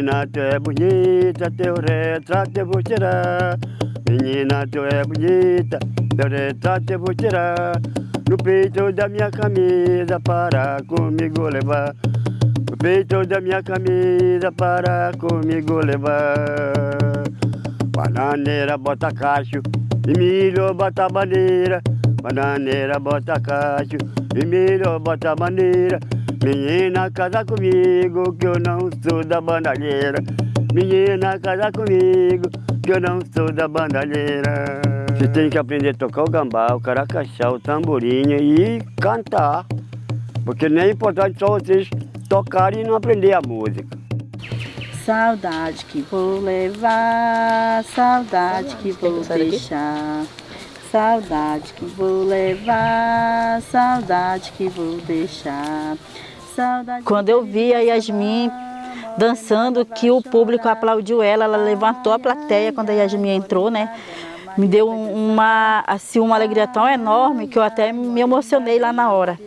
Menina, tu é bonita, teu retrato eu vou tirar. Menina, tu é bonita, teu retrato eu vou tirar. No peito da minha camisa para comigo levar. No peito da minha camisa para comigo levar. Bananeira bota cacho, e milho bota bandeira. Bananeira bota cacho, e milho bota bandeira. Menina, casa comigo, que eu não sou da bandalheira. Menina, casa comigo, que eu não sou da bandalheira. Você tem que aprender a tocar o gambá, o caracaxá, o tamborim e cantar. Porque nem é importante só vocês tocarem e não aprender a música. Saudade que vou levar, saudade que vou deixar. Saudade que vou levar, saudade que vou deixar. Quando eu vi a Yasmin dançando, que o público aplaudiu ela, ela levantou a plateia quando a Yasmin entrou, né? Me deu uma, assim, uma alegria tão enorme que eu até me emocionei lá na hora.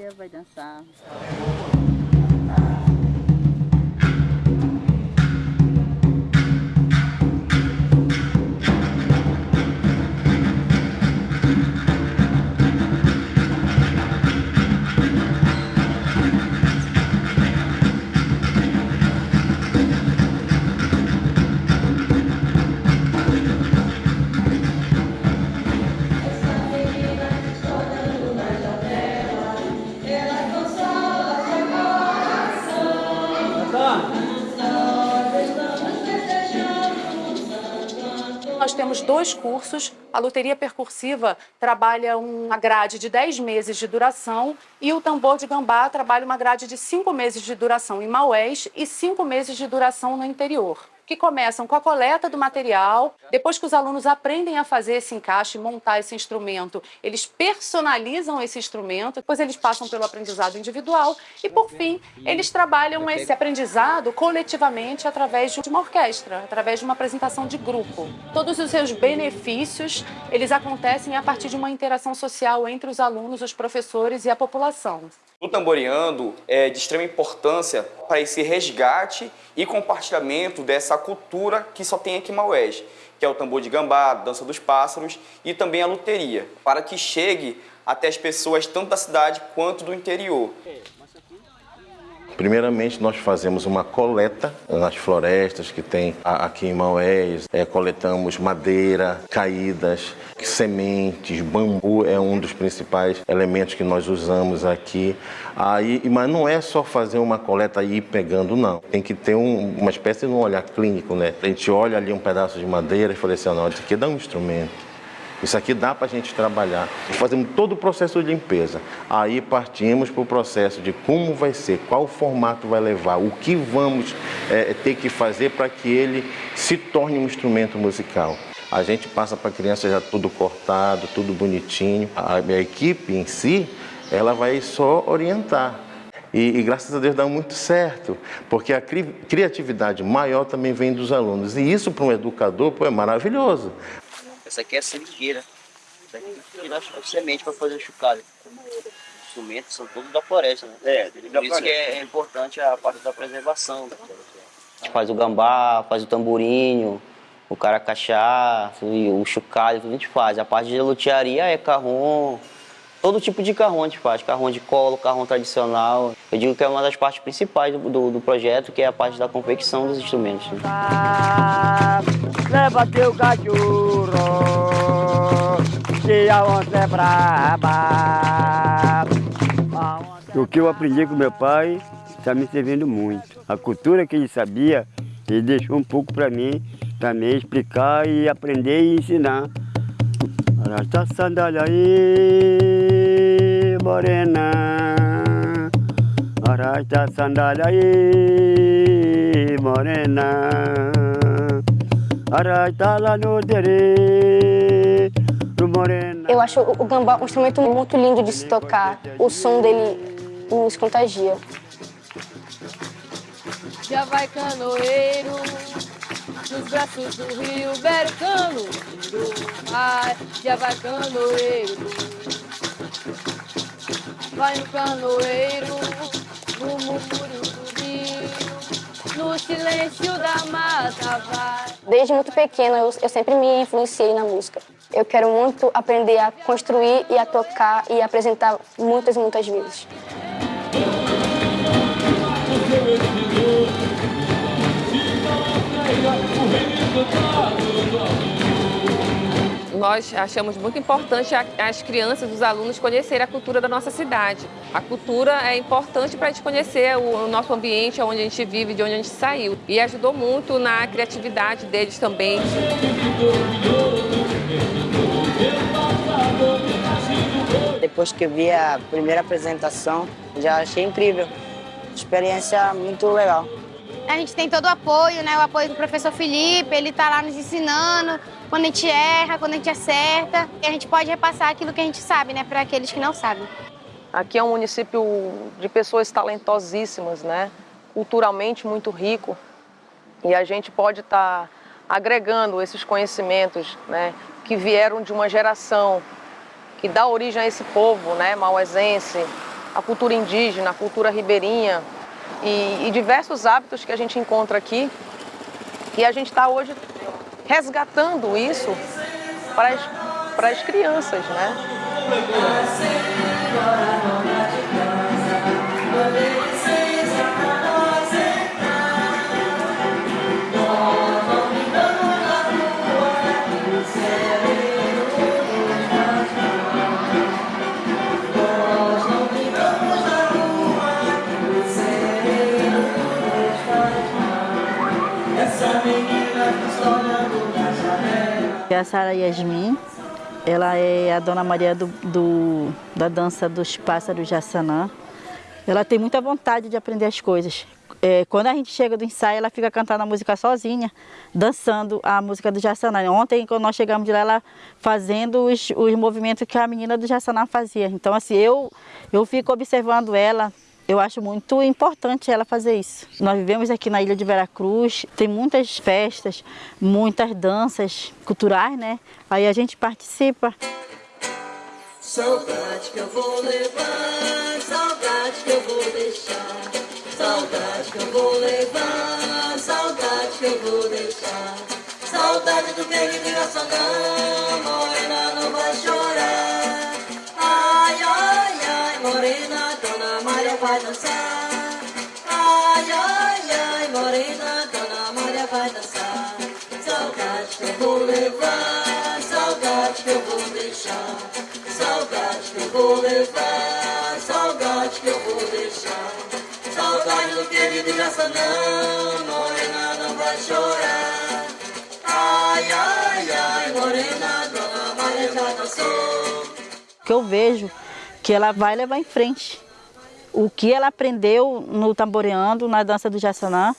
Nós temos dois cursos. A loteria percursiva trabalha uma grade de 10 meses de duração e o tambor de gambá trabalha uma grade de 5 meses de duração em Maués e 5 meses de duração no interior que começam com a coleta do material, depois que os alunos aprendem a fazer esse encaixe, montar esse instrumento, eles personalizam esse instrumento, depois eles passam pelo aprendizado individual e, por fim, eles trabalham esse aprendizado coletivamente através de uma orquestra, através de uma apresentação de grupo. Todos os seus benefícios, eles acontecem a partir de uma interação social entre os alunos, os professores e a população. O Tamboreando é de extrema importância para esse resgate e compartilhamento dessa cultura que só tem aqui em Maués, que é o tambor de gambá, dança dos pássaros e também a luteria, para que chegue até as pessoas tanto da cidade quanto do interior. Primeiramente, nós fazemos uma coleta nas florestas que tem aqui em Maués. É, coletamos madeira, caídas, sementes, bambu é um dos principais elementos que nós usamos aqui. Aí, mas não é só fazer uma coleta e ir pegando, não. Tem que ter um, uma espécie de um olhar clínico, né? A gente olha ali um pedaço de madeira e fala assim, não, isso aqui dá um instrumento. Isso aqui dá para a gente trabalhar. Fazemos todo o processo de limpeza. Aí partimos para o processo de como vai ser, qual formato vai levar, o que vamos é, ter que fazer para que ele se torne um instrumento musical. A gente passa para a criança já tudo cortado, tudo bonitinho. A, a equipe em si, ela vai só orientar. E, e, graças a Deus dá muito certo, porque a cri criatividade maior também vem dos alunos. E isso para um educador pô, é maravilhoso. Essa aqui é a seringueira. Essa aqui tira a semente para fazer chucalho. Os instrumentos são todos da floresta, né? É, Por isso que é importante a parte da preservação. Faz o gambá, faz o tamborinho, o caracaxá, o chocalho, tudo a gente faz. A parte de lutearia é carrom, todo tipo de carrom a gente faz. Carrom de colo, carrom tradicional. Eu digo que é uma das partes principais do, do, do projeto, que é a parte da confecção dos instrumentos. Né? Leva teu cachorro, que a onça é braba. O que eu aprendi com meu pai está me servindo muito. A cultura que ele sabia, ele deixou um pouco para mim também explicar e aprender e ensinar. Arrasta a sandália aí, morena. Arrasta a sandália aí, morena. Arrasta lá no terreiro, morena. Eu acho o gambá um instrumento muito lindo de se tocar. O som dele nos contagia. Já vai canoeiro, nos braços do rio Bercano, ai, já vai canoeiro. Vai no canoeiro, no murmúrio do rio, no silêncio da mata vai. Desde muito pequena, eu, eu sempre me influenciei na música. Eu quero muito aprender a construir e a tocar e apresentar muitas, muitas vezes. Nós achamos muito importante as crianças, os alunos conhecerem a cultura da nossa cidade. A cultura é importante para a gente conhecer o nosso ambiente, onde a gente vive, de onde a gente saiu. E ajudou muito na criatividade deles também. Depois que eu vi a primeira apresentação, já achei incrível. Experiência muito legal. A gente tem todo o apoio, né? O apoio do professor Felipe, ele está lá nos ensinando quando a gente erra, quando a gente acerta. E a gente pode repassar aquilo que a gente sabe, né? Para aqueles que não sabem. Aqui é um município de pessoas talentosíssimas, né? Culturalmente muito rico. E a gente pode estar tá agregando esses conhecimentos, né? Que vieram de uma geração que dá origem a esse povo, né? Mauesense, a cultura indígena, a cultura ribeirinha, e, e diversos hábitos que a gente encontra aqui. E a gente está hoje resgatando isso para as, para as crianças, né? A Sara Yasmin, ela é a Dona Maria do, do, da dança dos pássaros de Assanã. Ela tem muita vontade de aprender as coisas. É, quando a gente chega do ensaio, ela fica cantando a música sozinha, dançando a música do Jassanã. Ontem, quando nós chegamos de lá, ela fazendo os, os movimentos que a menina do Jassanã fazia. Então, assim, eu, eu fico observando ela, eu acho muito importante ela fazer isso. Nós vivemos aqui na ilha de Veracruz, tem muitas festas, muitas danças culturais, né? Aí a gente participa. Saudade que eu vou levar, saudade que eu vou deixar. Saudade que eu vou levar, saudade que eu vou deixar. Saudade do de não, morena não vai chorar. Ai, ai, ai, morena vai dançar. Ai, ai, ai, morena, Dona Maria vai dançar. Saudade que eu vou levar, saudade que eu vou deixar. Saudade que eu vou levar, saudade que eu vou deixar. Saudade do querido não, morena não vai chorar. Ai, ai, ai, morena, Dona Maria já dançou. Que eu vejo que ela vai levar em frente o que ela aprendeu no tamboreando, na dança do Jassanã,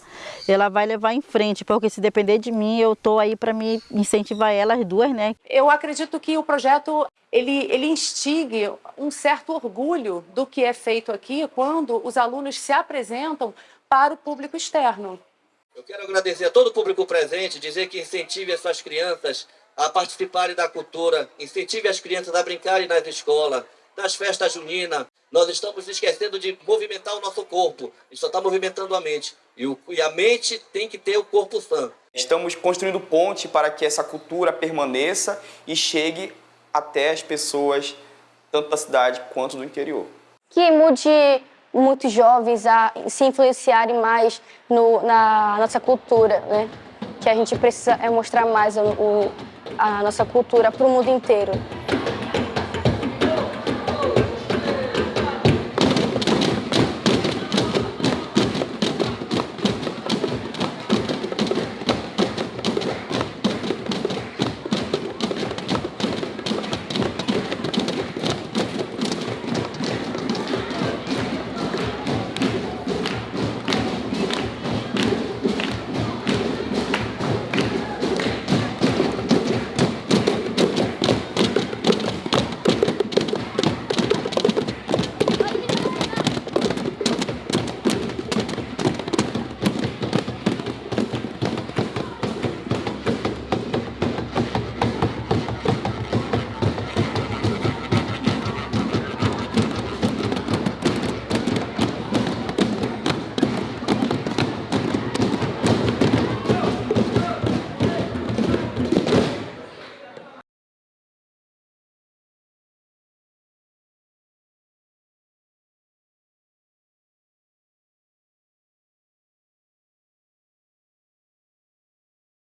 ela vai levar em frente, porque se depender de mim, eu estou aí para me incentivar elas duas, né? Eu acredito que o projeto ele, ele instigue um certo orgulho do que é feito aqui quando os alunos se apresentam para o público externo. Eu quero agradecer a todo o público presente, dizer que incentive as suas crianças a participarem da cultura, incentive as crianças a brincarem nas escolas, das festas juninas, nós estamos esquecendo de movimentar o nosso corpo. A gente só está movimentando a mente. E, o, e a mente tem que ter o corpo sã. Estamos construindo ponte para que essa cultura permaneça e chegue até as pessoas, tanto da cidade quanto do interior. Que mude muitos jovens a se influenciarem mais no, na nossa cultura, né? Que a gente precisa é mostrar mais o, a nossa cultura para o mundo inteiro.